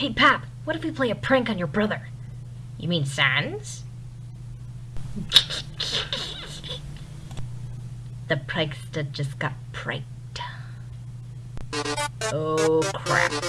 Hey, Pap, what if we play a prank on your brother? You mean Sans? The prankster just got pranked. Oh crap.